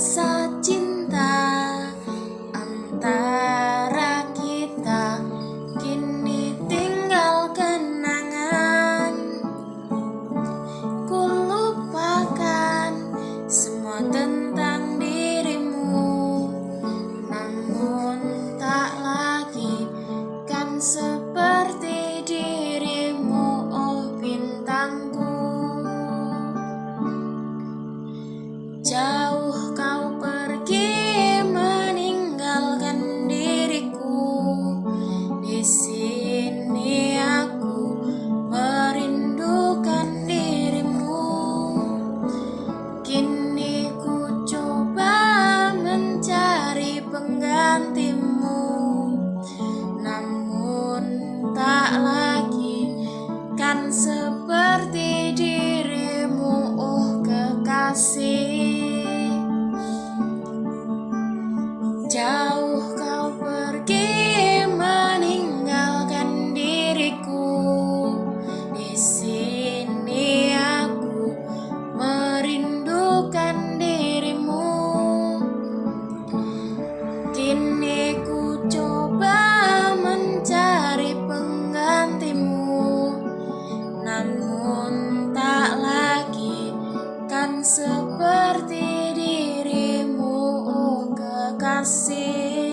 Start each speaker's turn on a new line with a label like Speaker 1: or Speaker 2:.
Speaker 1: rasa cinta antara kita kini tinggal kenangan. Ku lupakan semua tentang dirimu namun tak lagi kan seperti dirimu oh bintangku. penggantimu Namun tak lagi kan seperti nunca ser.